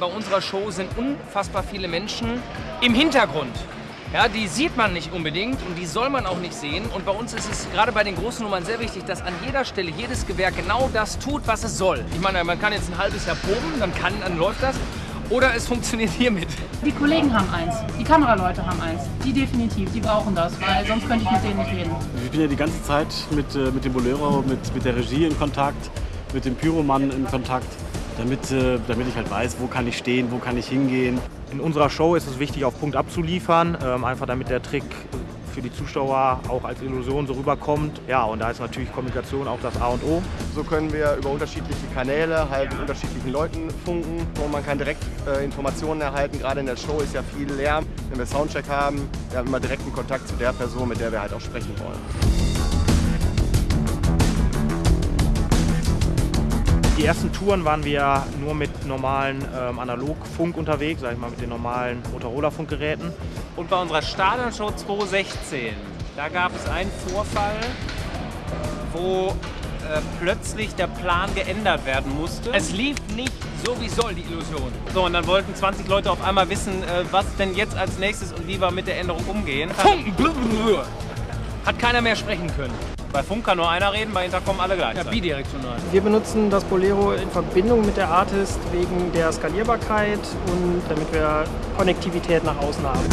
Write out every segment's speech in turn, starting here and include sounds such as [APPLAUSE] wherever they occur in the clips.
Bei unserer Show sind unfassbar viele Menschen im Hintergrund. Ja, die sieht man nicht unbedingt und die soll man auch nicht sehen. Und bei uns ist es gerade bei den großen Nummern sehr wichtig, dass an jeder Stelle jedes Gewehr genau das tut, was es soll. Ich meine, man kann jetzt ein halbes Jahr proben, dann, kann, dann läuft das. Oder es funktioniert hiermit. Die Kollegen haben eins, die Kameraleute haben eins. Die definitiv, die brauchen das, weil sonst könnte ich mit denen nicht reden. Ich bin ja die ganze Zeit mit, äh, mit dem Bolero, mit, mit der Regie in Kontakt, mit dem Pyromann in Kontakt, damit, äh, damit ich halt weiß, wo kann ich stehen, wo kann ich hingehen. In unserer Show ist es wichtig, auf Punkt abzuliefern, ähm, einfach damit der Trick für die Zuschauer auch als Illusion so rüberkommt. Ja, und da ist natürlich Kommunikation auch das A und O. So können wir über unterschiedliche Kanäle halt mit unterschiedlichen Leuten funken und man kann direkt äh, Informationen erhalten. Gerade in der Show ist ja viel Lärm. Wenn wir Soundcheck haben, wir haben immer direkten Kontakt zu der Person, mit der wir halt auch sprechen wollen. Die ersten Touren waren wir nur mit normalen ähm, Analogfunk unterwegs, sag ich mal mit den normalen Motorola-Funkgeräten. Und bei unserer Stadionshow 2016, da gab es einen Vorfall, wo äh, plötzlich der Plan geändert werden musste. Es lief nicht so wie soll, die Illusion. So, und dann wollten 20 Leute auf einmal wissen, äh, was denn jetzt als nächstes und wie wir mit der Änderung umgehen. Hat keiner mehr sprechen können. Bei Funk kann nur einer reden, bei Intercom alle gleich. Ja, bidirektional. Wir benutzen das Bolero in Verbindung mit der Artist wegen der Skalierbarkeit und damit wir Konnektivität nach außen haben.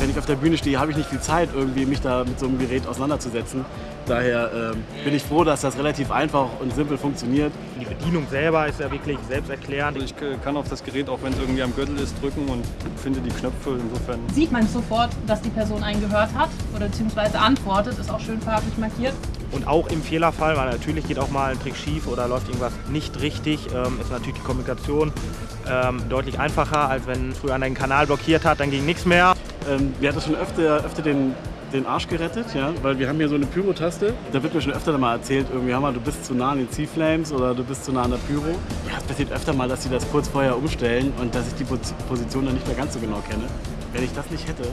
Wenn ich auf der Bühne stehe, habe ich nicht viel Zeit, irgendwie mich da mit so einem Gerät auseinanderzusetzen. Daher ähm, bin ich froh, dass das relativ einfach und simpel funktioniert. Die Bedienung selber ist ja wirklich selbsterklärend. Also ich kann auf das Gerät, auch wenn es irgendwie am Gürtel ist, drücken und finde die Knöpfe. Insofern Sieht man sofort, dass die Person einen gehört hat oder beziehungsweise antwortet, ist auch schön farblich markiert. Und auch im Fehlerfall, weil natürlich geht auch mal ein Trick schief oder läuft irgendwas nicht richtig, ähm, ist natürlich die Kommunikation ähm, deutlich einfacher, als wenn früher einen Kanal blockiert hat, dann ging nichts mehr. Ähm, mir hat das schon öfter, öfter den, den Arsch gerettet, ja? weil wir haben hier so eine Pyro-Taste. Da wird mir schon öfter mal erzählt, irgendwie, mal, du bist zu nah an den C-Flames oder du bist zu nah an der Pyro. Ja, es passiert öfter mal, dass sie das kurz vorher umstellen und dass ich die Position dann nicht mehr ganz so genau kenne. Wenn ich das nicht hätte,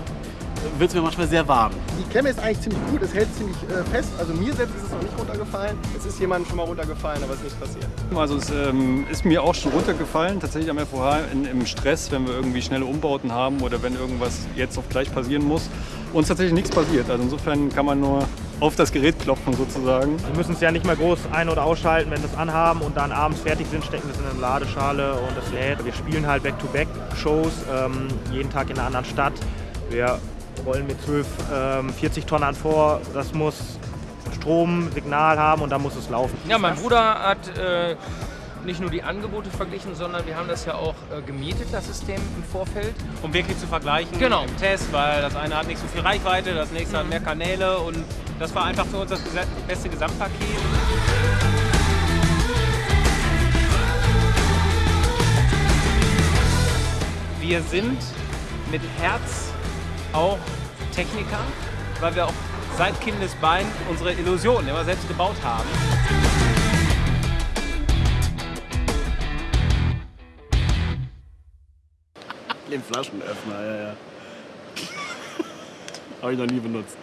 wird es mir manchmal sehr warm. Die Klemme ist eigentlich ziemlich gut, es hält ziemlich äh, fest. Also mir selbst ist es noch nicht runtergefallen. Es ist jemandem schon mal runtergefallen, aber es ist nicht passiert. Also es ähm, ist mir auch schon runtergefallen, tatsächlich am FOH in, im Stress, wenn wir irgendwie schnelle Umbauten haben oder wenn irgendwas jetzt auf gleich passieren muss. Uns tatsächlich nichts passiert. Also insofern kann man nur auf das Gerät klopfen sozusagen. Wir müssen es ja nicht mehr groß ein- oder ausschalten, wenn wir es anhaben und dann abends fertig sind, stecken wir es in eine Ladeschale und es lädt. Wir spielen halt Back-to-Back-Shows, ähm, jeden Tag in einer anderen Stadt. Wir rollen mit 12 ähm, 40 Tonnen vor. Das muss Strom, Signal haben und dann muss es laufen. Ja, mein Bruder hat äh, nicht nur die Angebote verglichen, sondern wir haben das ja auch äh, gemietet, das System im Vorfeld. Um wirklich zu vergleichen Genau. im Test, weil das eine hat nicht so viel Reichweite, das nächste hat mehr Kanäle und das war einfach für uns das beste Gesamtpaket. Wir sind mit Herz auch Techniker, weil wir auch seit Kindesbein unsere Illusionen immer selbst gebaut haben. Den Flaschenöffner, ja, ja. [LAUGHS] Habe ich noch nie benutzt.